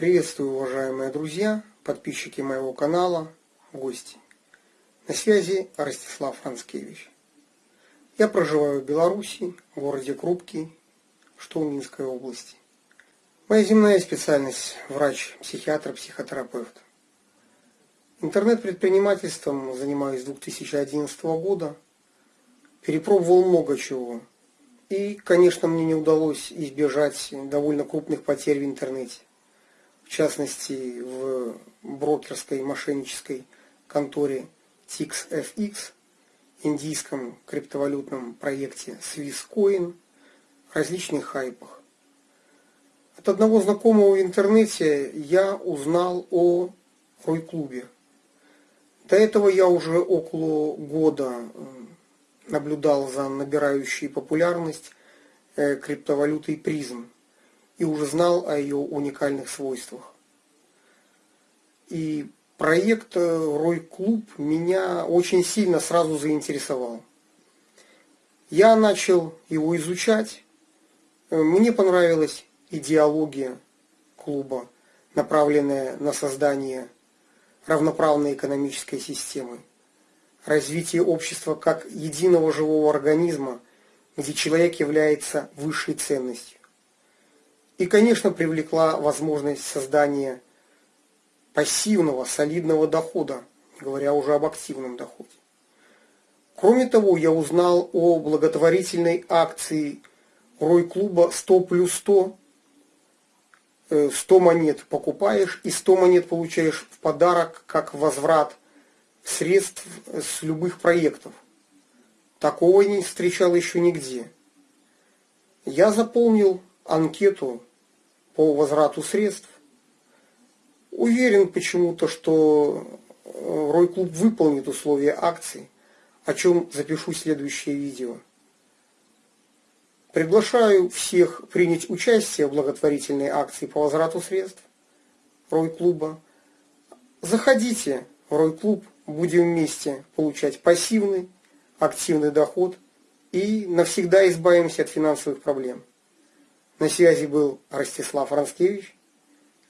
Приветствую, уважаемые друзья, подписчики моего канала, гости. На связи Ростислав Францкевич. Я проживаю в Беларуси, в городе Крупки, что в Минской области. Моя земная специальность – врач-психиатр, психотерапевт. Интернет-предпринимательством занимаюсь с 2011 года. Перепробовал много чего. И, конечно, мне не удалось избежать довольно крупных потерь в интернете в частности в брокерской мошеннической конторе TixFX, индийском криптовалютном проекте SwissCoin, различных хайпах. От одного знакомого в интернете я узнал о Рой-клубе. До этого я уже около года наблюдал за набирающей популярность э, криптовалютой призм и уже знал о ее уникальных свойствах. И проект э, Рой Клуб меня очень сильно сразу заинтересовал. Я начал его изучать. Э, мне понравилась идеология клуба, направленная на создание равноправной экономической системы, развитие общества как единого живого организма, где человек является высшей ценностью. И, конечно, привлекла возможность создания пассивного, солидного дохода, говоря уже об активном доходе. Кроме того, я узнал о благотворительной акции Рой-клуба 100 плюс 100. 100 э, монет покупаешь и 100 монет получаешь в подарок как возврат средств с любых проектов. Такого не встречал еще нигде. Я заполнил анкету по возврату средств. Уверен почему-то, что э, Рой-клуб выполнит условия акции, о чем запишу следующее видео. Приглашаю всех принять участие в благотворительной акции по возврату средств Рой-клуба. Заходите в Рой-клуб, будем вместе получать пассивный, активный доход и навсегда избавимся от финансовых проблем. На связи был Ростислав Ранскевич.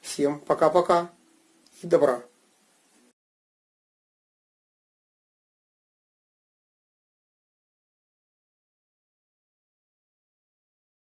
Всем пока-пока и добра.